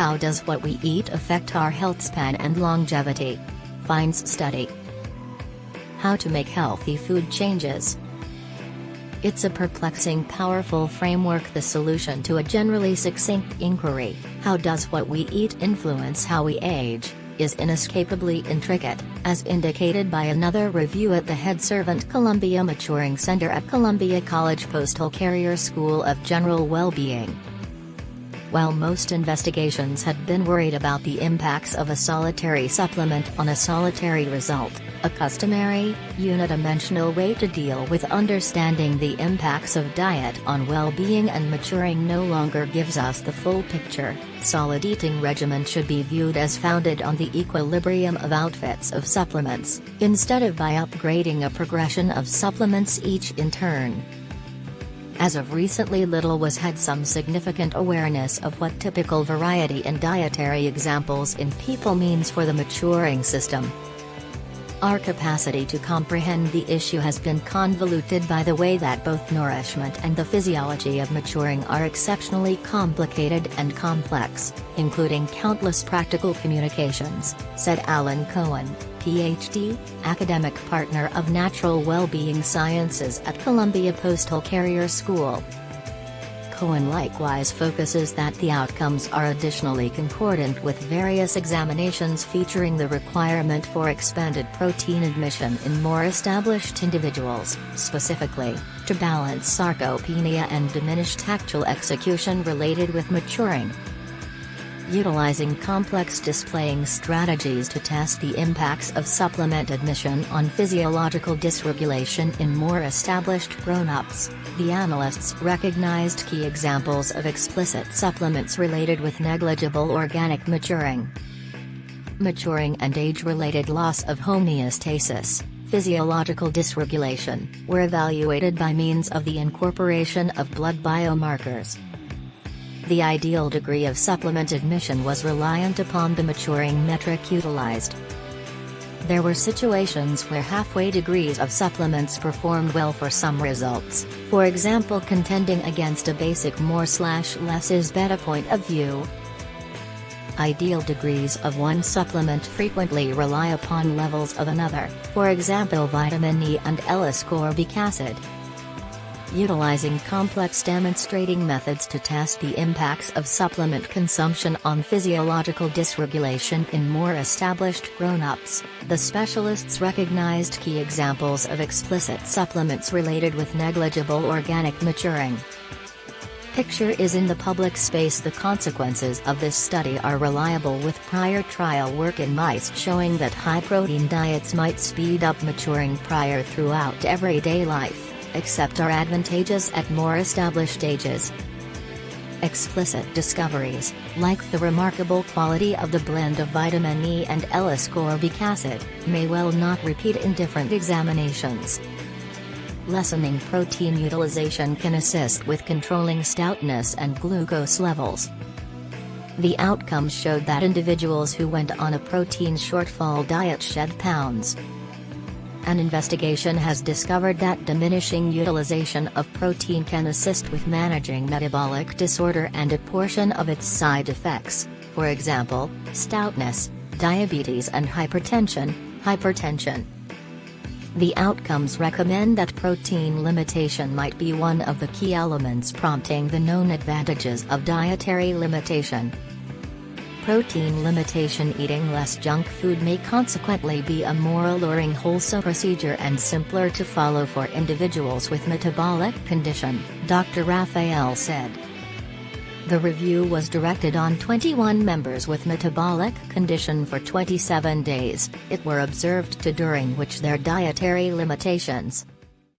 How does what we eat affect our health span and longevity? Finds study. How to make healthy food changes. It's a perplexing powerful framework the solution to a generally succinct inquiry, how does what we eat influence how we age, is inescapably intricate, as indicated by another review at the Head Servant Columbia Maturing Center at Columbia College Postal Carrier School of General Well-Being. While most investigations had been worried about the impacts of a solitary supplement on a solitary result, a customary, unidimensional way to deal with understanding the impacts of diet on well-being and maturing no longer gives us the full picture. Solid eating regimen should be viewed as founded on the equilibrium of outfits of supplements, instead of by upgrading a progression of supplements each in turn. As of recently little was had some significant awareness of what typical variety in dietary examples in people means for the maturing system. Our capacity to comprehend the issue has been convoluted by the way that both nourishment and the physiology of maturing are exceptionally complicated and complex, including countless practical communications, said Alan Cohen, Ph.D., academic partner of Natural Well-Being Sciences at Columbia Postal Carrier School. Cohen likewise focuses that the outcomes are additionally concordant with various examinations featuring the requirement for expanded protein admission in more established individuals, specifically, to balance sarcopenia and diminished tactile execution related with maturing utilizing complex displaying strategies to test the impacts of supplement admission on physiological dysregulation in more established grown-ups. The analysts recognized key examples of explicit supplements related with negligible organic maturing. Maturing and age-related loss of homeostasis, physiological dysregulation, were evaluated by means of the incorporation of blood biomarkers. The ideal degree of supplement admission was reliant upon the maturing metric utilized. There were situations where halfway degrees of supplements performed well for some results, for example contending against a basic more slash less is better point of view. Ideal degrees of one supplement frequently rely upon levels of another, for example vitamin E and L-ascorbic acid utilizing complex demonstrating methods to test the impacts of supplement consumption on physiological dysregulation in more established grown-ups, the specialists recognized key examples of explicit supplements related with negligible organic maturing. Picture is in the public space. The consequences of this study are reliable with prior trial work in mice showing that high-protein diets might speed up maturing prior throughout everyday life except are advantageous at more established ages. Explicit discoveries, like the remarkable quality of the blend of vitamin E and L-ascorbic acid, may well not repeat in different examinations. Lessening protein utilization can assist with controlling stoutness and glucose levels. The outcomes showed that individuals who went on a protein shortfall diet shed pounds, an investigation has discovered that diminishing utilization of protein can assist with managing metabolic disorder and a portion of its side effects, for example, stoutness, diabetes and hypertension, hypertension. The outcomes recommend that protein limitation might be one of the key elements prompting the known advantages of dietary limitation. Protein limitation Eating less junk food may consequently be a more alluring wholesome procedure and simpler to follow for individuals with metabolic condition, Dr. Raphael said. The review was directed on 21 members with metabolic condition for 27 days, it were observed to during which their dietary limitations,